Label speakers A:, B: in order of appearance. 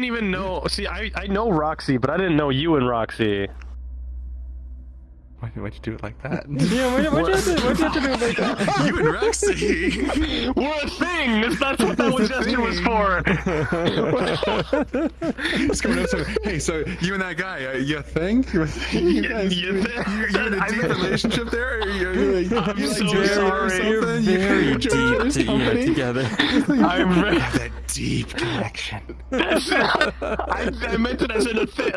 A: didn't even know. See, I I know Roxy, but I didn't know you and Roxy.
B: Why, why'd you do it like that?
C: Yeah, why, why'd, you have to, why'd you have to do it like that?
B: you and Roxy.
A: We're a thing. That's, that's what that was gesture was for.
B: What's going on? So, hey, so you and that guy, uh, you a thing? You, you guys,
A: You
B: you,
A: think-
B: you, you in a deep relationship there? Or you, you, you,
A: I'm
B: you like
A: so
B: married or
A: sorry.
C: You're
B: something? You-
C: very
B: you
C: deep
B: joined
C: to, yeah, together.
A: I'm.
B: Have that deep connection.
A: I, I meant it as in a thing.